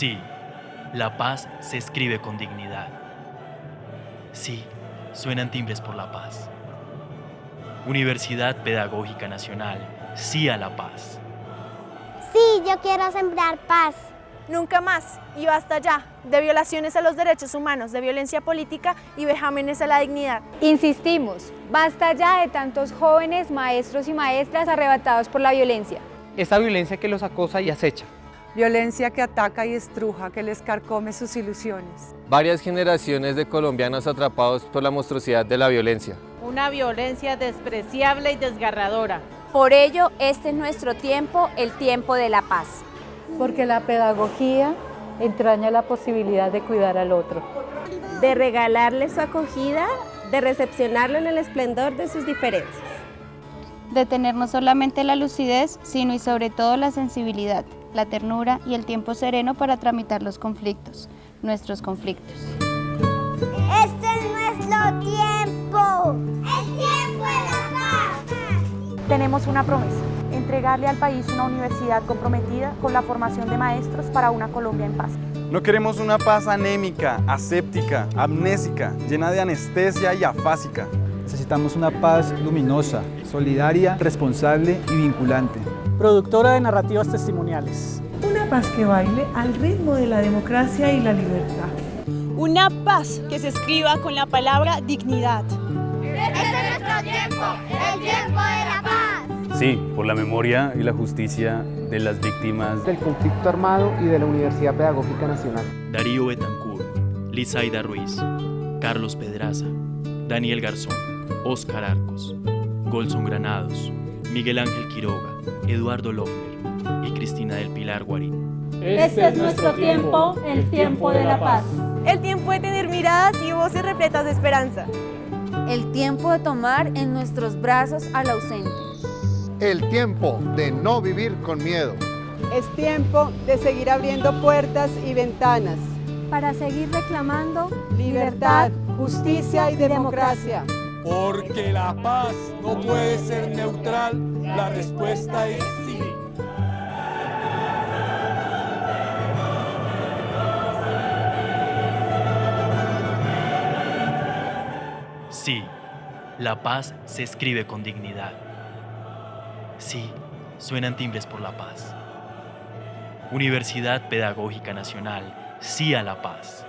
Sí, la paz se escribe con dignidad. Sí, suenan timbres por la paz. Universidad Pedagógica Nacional, sí a la paz. Sí, yo quiero sembrar paz. Nunca más y basta ya de violaciones a los derechos humanos, de violencia política y vejámenes a la dignidad. Insistimos, basta ya de tantos jóvenes, maestros y maestras arrebatados por la violencia. Esa violencia que los acosa y acecha. Violencia que ataca y estruja, que les carcome sus ilusiones. Varias generaciones de colombianos atrapados por la monstruosidad de la violencia. Una violencia despreciable y desgarradora. Por ello, este es nuestro tiempo, el tiempo de la paz. Porque la pedagogía entraña la posibilidad de cuidar al otro. De regalarle su acogida, de recepcionarlo en el esplendor de sus diferencias. De tener no solamente la lucidez, sino y sobre todo la sensibilidad, la ternura y el tiempo sereno para tramitar los conflictos, nuestros conflictos. Este es nuestro tiempo, el tiempo de la paz. Tenemos una promesa, entregarle al país una universidad comprometida con la formación de maestros para una Colombia en paz. No queremos una paz anémica, aséptica, amnésica, llena de anestesia y afásica. Necesitamos una paz luminosa, solidaria, responsable y vinculante. Productora de narrativas testimoniales. Una paz que baile al ritmo de la democracia y la libertad. Una paz que se escriba con la palabra dignidad. Este es nuestro tiempo, el tiempo de la paz. Sí, por la memoria y la justicia de las víctimas del conflicto armado y de la Universidad Pedagógica Nacional. Darío Betancourt, Lizaida Ruiz, Carlos Pedraza, Daniel Garzón, Oscar Arcos, Golson Granados, Miguel Ángel Quiroga, Eduardo Lofner y Cristina del Pilar Guarín. Este es nuestro tiempo, el tiempo de la paz. El tiempo de tener miradas y voces repletas de esperanza. El tiempo de tomar en nuestros brazos al ausente. El tiempo de no vivir con miedo. Es tiempo de seguir abriendo puertas y ventanas. Para seguir reclamando libertad, justicia y democracia. Porque la paz no puede ser neutral, la respuesta es sí. Sí, la paz se escribe con dignidad. Sí, suenan timbres por la paz. Universidad Pedagógica Nacional, sí a la paz.